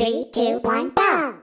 Three, two, one, go!